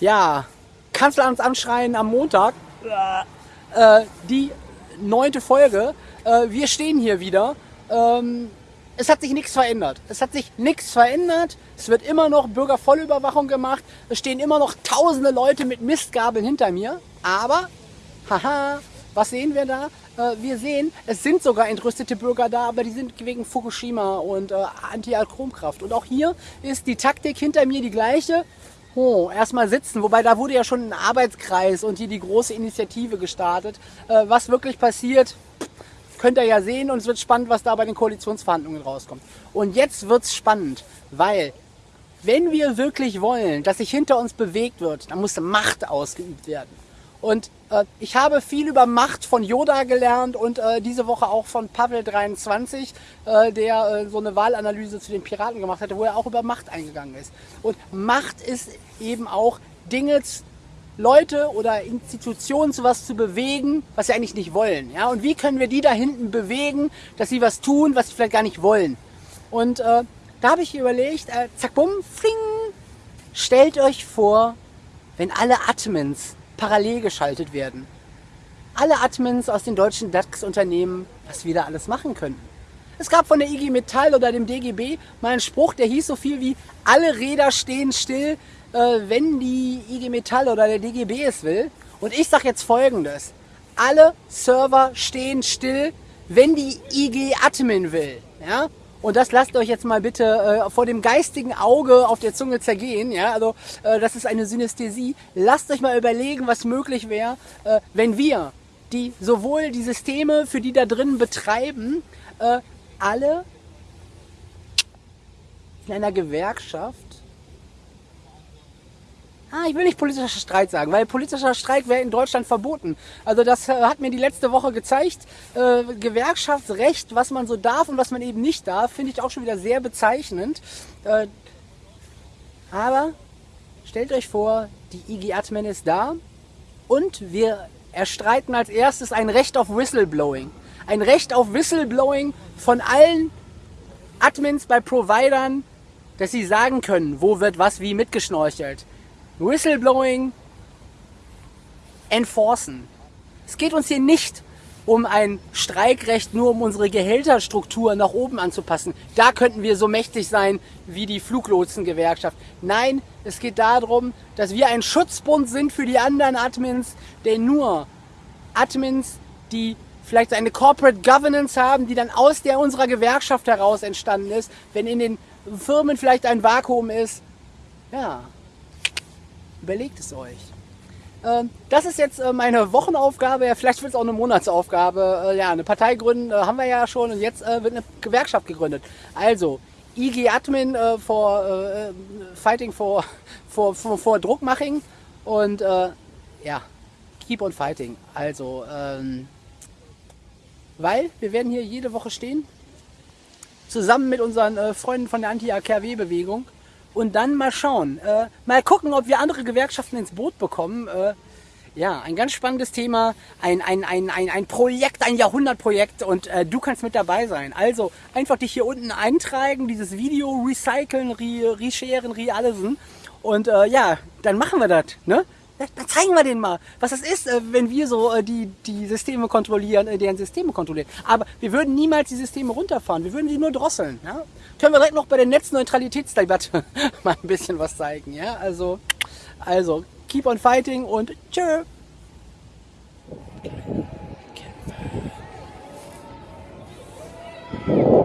ja, Kanzleramt anschreien am Montag. Äh, die neunte Folge. Äh, wir stehen hier wieder. Ähm, es hat sich nichts verändert. Es hat sich nichts verändert. Es wird immer noch Bürgervollüberwachung gemacht. Es stehen immer noch tausende Leute mit Mistgabeln hinter mir. Aber, haha, was sehen wir da? Äh, wir sehen, es sind sogar entrüstete Bürger da, aber die sind wegen Fukushima und äh, Anti-Atomkraft. Und auch hier ist die Taktik hinter mir die gleiche. Oh, erstmal sitzen, wobei da wurde ja schon ein Arbeitskreis und hier die große Initiative gestartet. Äh, was wirklich passiert, könnt ihr ja sehen und es wird spannend, was da bei den Koalitionsverhandlungen rauskommt. Und jetzt wird es spannend, weil wenn wir wirklich wollen, dass sich hinter uns bewegt wird, dann muss Macht ausgeübt werden. Und äh, ich habe viel über Macht von Yoda gelernt und äh, diese Woche auch von Pavel23, äh, der äh, so eine Wahlanalyse zu den Piraten gemacht hatte, wo er auch über Macht eingegangen ist. Und Macht ist eben auch Dinge Leute oder Institutionen zu was zu bewegen, was sie eigentlich nicht wollen. Ja? Und wie können wir die da hinten bewegen, dass sie was tun, was sie vielleicht gar nicht wollen? Und äh, da habe ich überlegt, äh, zack, bumm, fling, stellt euch vor, wenn alle Admins parallel geschaltet werden. Alle Admins aus den deutschen DAX-Unternehmen, was wir da alles machen könnten. Es gab von der IG Metall oder dem DGB mal einen Spruch, der hieß so viel wie, alle Räder stehen still, äh, wenn die IG Metall oder der DGB es will. Und ich sage jetzt folgendes. Alle Server stehen still, wenn die IG Admin will. Ja? Und das lasst euch jetzt mal bitte äh, vor dem geistigen Auge auf der Zunge zergehen. Ja? Also äh, das ist eine Synästhesie. Lasst euch mal überlegen, was möglich wäre, äh, wenn wir die sowohl die Systeme, für die da drin betreiben, äh, alle in einer Gewerkschaft Ah, ich will nicht politischer Streit sagen, weil politischer Streik wäre in Deutschland verboten. Also das äh, hat mir die letzte Woche gezeigt. Äh, Gewerkschaftsrecht, was man so darf und was man eben nicht darf, finde ich auch schon wieder sehr bezeichnend. Äh, aber stellt euch vor, die IG Admin ist da und wir erstreiten als erstes ein Recht auf Whistleblowing. Ein Recht auf Whistleblowing von allen Admins bei Providern, dass sie sagen können, wo wird was wie mitgeschnorchelt. Whistleblowing enforcen. Es geht uns hier nicht um ein Streikrecht, nur um unsere Gehälterstruktur nach oben anzupassen. Da könnten wir so mächtig sein wie die Fluglotsengewerkschaft. Nein, es geht darum, dass wir ein Schutzbund sind für die anderen Admins, denn nur Admins, die vielleicht eine Corporate Governance haben, die dann aus der unserer Gewerkschaft heraus entstanden ist, wenn in den Firmen vielleicht ein Vakuum ist, ja, Überlegt es euch. Ähm, das ist jetzt äh, meine Wochenaufgabe, ja, vielleicht wird es auch eine Monatsaufgabe. Äh, ja, eine Partei gründen äh, haben wir ja schon und jetzt wird eine Gewerkschaft gegründet. Also, IG Admin for Fighting for, for, for, for Druckmaching und ja, Keep on Fighting. Also, ähm, weil wir werden hier jede Woche stehen, zusammen mit unseren Freunden von der Anti-AKW-Bewegung und dann mal schauen. Äh, mal gucken, ob wir andere Gewerkschaften ins Boot bekommen. Äh, ja, ein ganz spannendes Thema, ein, ein, ein, ein, ein Projekt, ein Jahrhundertprojekt und äh, du kannst mit dabei sein. Also einfach dich hier unten eintragen, dieses Video recyceln, re, resharen, re allesen und äh, ja, dann machen wir das. Ne? Dann zeigen wir denen mal, was das ist, äh, wenn wir so äh, die, die Systeme kontrollieren, äh, deren Systeme kontrollieren. Aber wir würden niemals die Systeme runterfahren, wir würden sie nur drosseln. Ja? Können wir direkt noch bei der Netzneutralitätsdebatte mal ein bisschen was zeigen. Ja? Also, also, keep on fighting und tschö.